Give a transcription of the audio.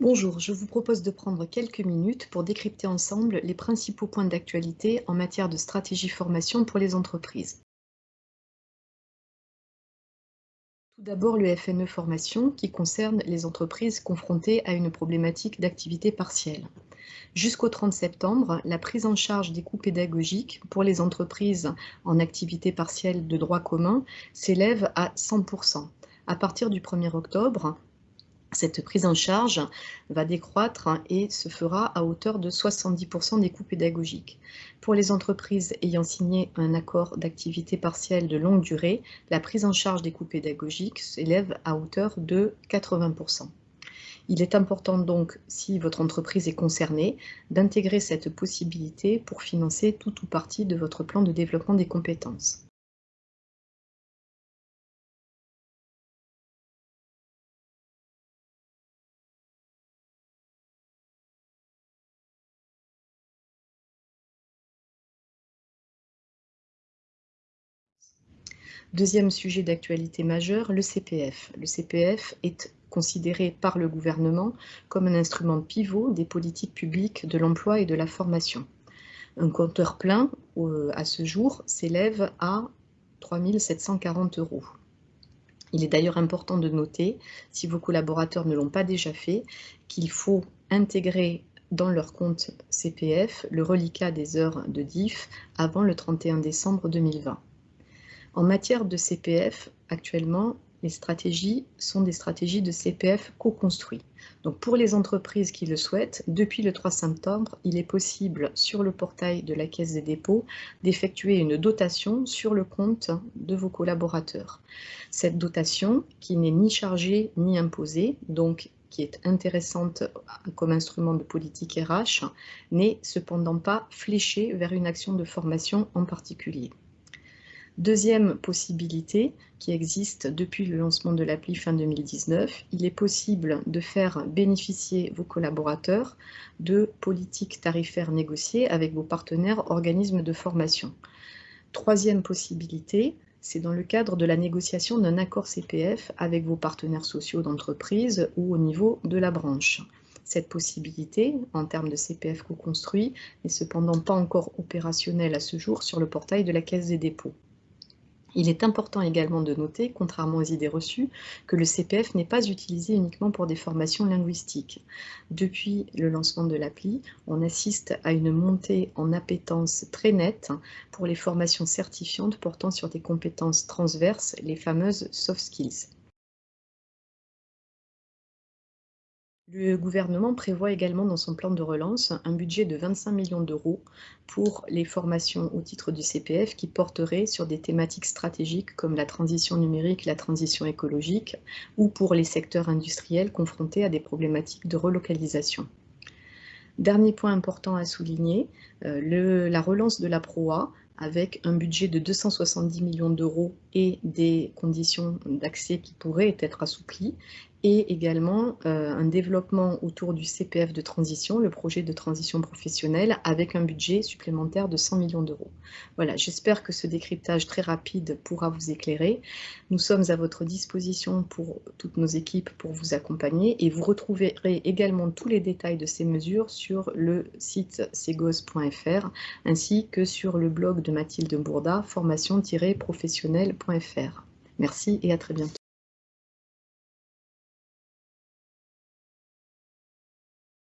Bonjour, je vous propose de prendre quelques minutes pour décrypter ensemble les principaux points d'actualité en matière de stratégie formation pour les entreprises. Tout d'abord, le FNE Formation qui concerne les entreprises confrontées à une problématique d'activité partielle. Jusqu'au 30 septembre, la prise en charge des coûts pédagogiques pour les entreprises en activité partielle de droit commun s'élève à 100%. À partir du 1er octobre, cette prise en charge va décroître et se fera à hauteur de 70% des coûts pédagogiques. Pour les entreprises ayant signé un accord d'activité partielle de longue durée, la prise en charge des coûts pédagogiques s'élève à hauteur de 80%. Il est important donc, si votre entreprise est concernée, d'intégrer cette possibilité pour financer tout ou partie de votre plan de développement des compétences. Deuxième sujet d'actualité majeur, le CPF. Le CPF est considéré par le gouvernement comme un instrument pivot des politiques publiques de l'emploi et de la formation. Un compteur plein, euh, à ce jour, s'élève à 3 740 euros. Il est d'ailleurs important de noter, si vos collaborateurs ne l'ont pas déjà fait, qu'il faut intégrer dans leur compte CPF le reliquat des heures de DIF avant le 31 décembre 2020. En matière de CPF, actuellement, les stratégies sont des stratégies de CPF co-construit. Donc pour les entreprises qui le souhaitent, depuis le 3 septembre, il est possible sur le portail de la Caisse des dépôts d'effectuer une dotation sur le compte de vos collaborateurs. Cette dotation, qui n'est ni chargée ni imposée, donc qui est intéressante comme instrument de politique RH, n'est cependant pas fléchée vers une action de formation en particulier. Deuxième possibilité qui existe depuis le lancement de l'appli fin 2019, il est possible de faire bénéficier vos collaborateurs de politiques tarifaires négociées avec vos partenaires organismes de formation. Troisième possibilité, c'est dans le cadre de la négociation d'un accord CPF avec vos partenaires sociaux d'entreprise ou au niveau de la branche. Cette possibilité, en termes de CPF co-construit, n'est cependant pas encore opérationnelle à ce jour sur le portail de la Caisse des dépôts. Il est important également de noter, contrairement aux idées reçues, que le CPF n'est pas utilisé uniquement pour des formations linguistiques. Depuis le lancement de l'appli, on assiste à une montée en appétence très nette pour les formations certifiantes portant sur des compétences transverses, les fameuses soft skills. Le gouvernement prévoit également dans son plan de relance un budget de 25 millions d'euros pour les formations au titre du CPF qui porteraient sur des thématiques stratégiques comme la transition numérique, la transition écologique ou pour les secteurs industriels confrontés à des problématiques de relocalisation. Dernier point important à souligner, euh, la relance de la PROA avec un budget de 270 millions d'euros et des conditions d'accès qui pourraient être assouplies, et également euh, un développement autour du CPF de transition, le projet de transition professionnelle, avec un budget supplémentaire de 100 millions d'euros. Voilà, j'espère que ce décryptage très rapide pourra vous éclairer. Nous sommes à votre disposition pour toutes nos équipes pour vous accompagner et vous retrouverez également tous les détails de ces mesures sur le site segos.fr ainsi que sur le blog de Mathilde Bourda, formation-professionnelle.fr. Merci et à très bientôt.